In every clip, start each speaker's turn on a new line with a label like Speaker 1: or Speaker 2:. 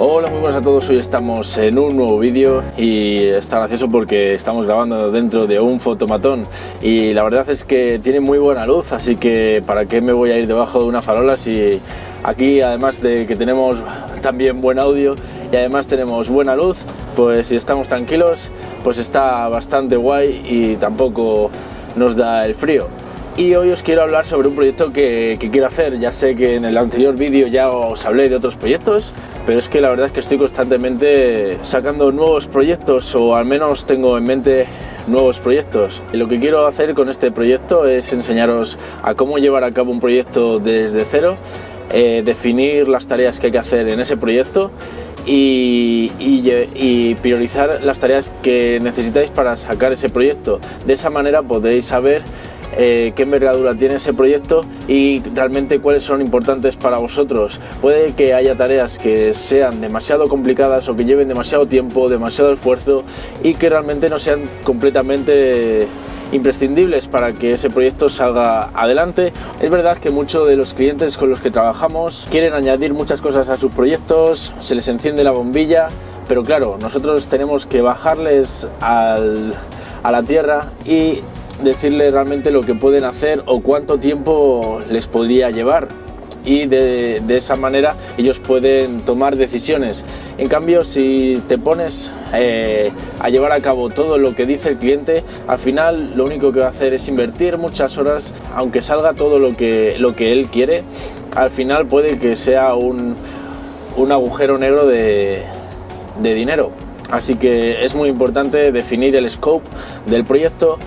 Speaker 1: Hola, muy buenas a todos, hoy estamos en un nuevo vídeo y está gracioso porque estamos grabando dentro de un fotomatón y la verdad es que tiene muy buena luz, así que para qué me voy a ir debajo de una farola si aquí además de que tenemos también buen audio y además tenemos buena luz, pues si estamos tranquilos, pues está bastante guay y tampoco nos da el frío y hoy os quiero hablar sobre un proyecto que, quiero hacer. Ya sé que en el anterior vídeo ya os hablé de otros proyectos, pero es que la verdad es que estoy constantemente sacando nuevos proyectos o al menos tengo en mente nuevos proyectos. Y lo que quiero hacer con este proyecto es enseñaros a cómo llevar a cabo un proyecto desde cero, eh, definir las tareas que hay que hacer en ese proyecto y, y, priorizar las tareas que necesitáis para sacar ese proyecto. De esa manera podéis saber eh, qué envergadura tiene ese proyecto y realmente cuáles son importantes para vosotros. Puede que haya tareas que sean demasiado complicadas o que lleven demasiado tiempo, demasiado esfuerzo y que realmente no sean completamente imprescindibles para que ese proyecto salga adelante. Es verdad que muchos de los clientes con los que trabajamos quieren añadir muchas cosas a sus proyectos, se les enciende la bombilla, pero claro, nosotros tenemos que bajarles a la tierra y decirle realmente lo que pueden hacer o cuánto tiempo les podría llevar y de, esa manera ellos pueden tomar decisiones. En cambio, si te pones eh, a llevar a cabo todo lo que dice el cliente, al final lo único que va a hacer es invertir muchas horas, aunque salga todo lo que, lo que él quiere, al final puede que sea un, un agujero negro de, de dinero. Así que es muy importante definir el scope del proyecto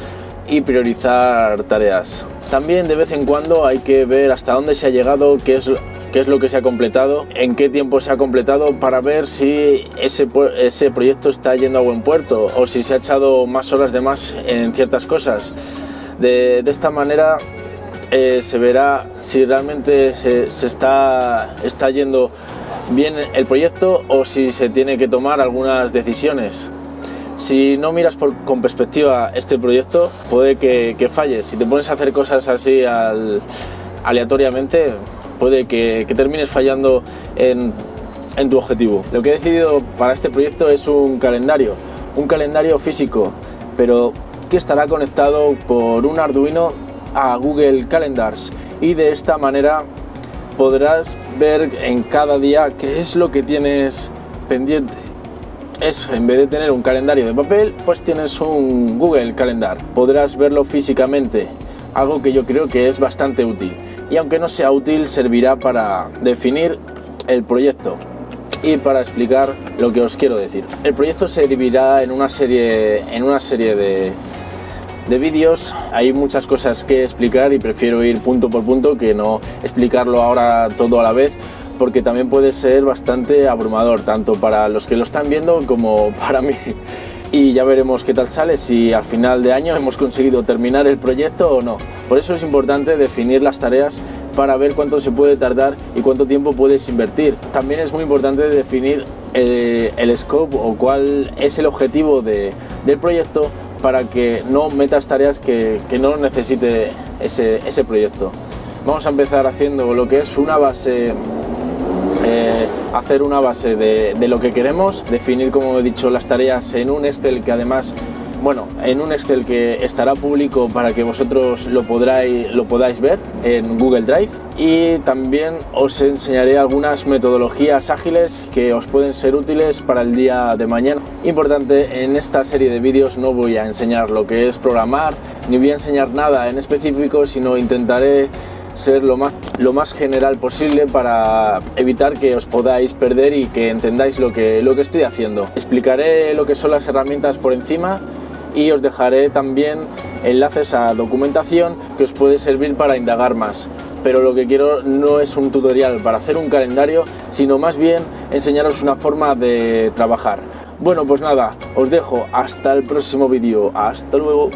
Speaker 1: y priorizar tareas. También de vez en cuando hay que ver hasta dónde se ha llegado, qué es, qué es lo que se ha completado, en qué tiempo se ha completado para ver si ese, ese proyecto está yendo a buen puerto o si se ha echado más horas de más en ciertas cosas. De, esta manera eh, se verá si realmente se, se, está, está yendo bien el proyecto o si se tiene que tomar algunas decisiones. Si no miras con perspectiva este proyecto, puede que, que, falles. Si te pones a hacer cosas así aleatoriamente, puede que, termines fallando en, tu objetivo. Lo que he decidido para este proyecto es un calendario, un calendario físico, pero que estará conectado por un Arduino a Google Calendars y de esta manera podrás ver en cada día qué es lo que tienes pendiente es, en vez de tener un calendario de papel, pues tienes un Google Calendar. Podrás verlo físicamente, algo que yo creo que es bastante útil. Y aunque no sea útil, servirá para definir el proyecto y para explicar lo que os quiero decir. El proyecto se dividirá en una serie, en una serie de, de vídeos. Hay muchas cosas que explicar y prefiero ir punto por punto que no explicarlo ahora todo a la vez porque también puede ser bastante abrumador, tanto para los que lo están viendo como para mí. Y ya veremos qué tal sale, si al final de año hemos conseguido terminar el proyecto o no. Por eso es importante definir las tareas para ver cuánto se puede tardar y cuánto tiempo puedes invertir. También es muy importante definir eh, el, scope o cuál es el objetivo de, del proyecto para que no metas tareas que, que no necesite ese, ese proyecto. Vamos a empezar haciendo lo que es una base eh, hacer una base de, lo que queremos, definir, como he dicho, las tareas en un Excel que además, bueno, en un Excel que estará público para que vosotros lo, podráis, lo podáis ver en Google Drive y también os enseñaré algunas metodologías ágiles que os pueden ser útiles para el día de mañana. Importante, en esta serie de vídeos no voy a enseñar lo que es programar, ni voy a enseñar nada en específico, sino intentaré ser lo más, lo más general posible para evitar que os podáis perder y que entendáis lo que, lo que estoy haciendo. Explicaré lo que son las herramientas por encima y os dejaré también enlaces a documentación que os puede servir para indagar más. Pero lo que quiero no es un tutorial para hacer un calendario, sino más bien enseñaros una forma de trabajar. Bueno, pues nada, os dejo hasta el próximo vídeo. Hasta luego.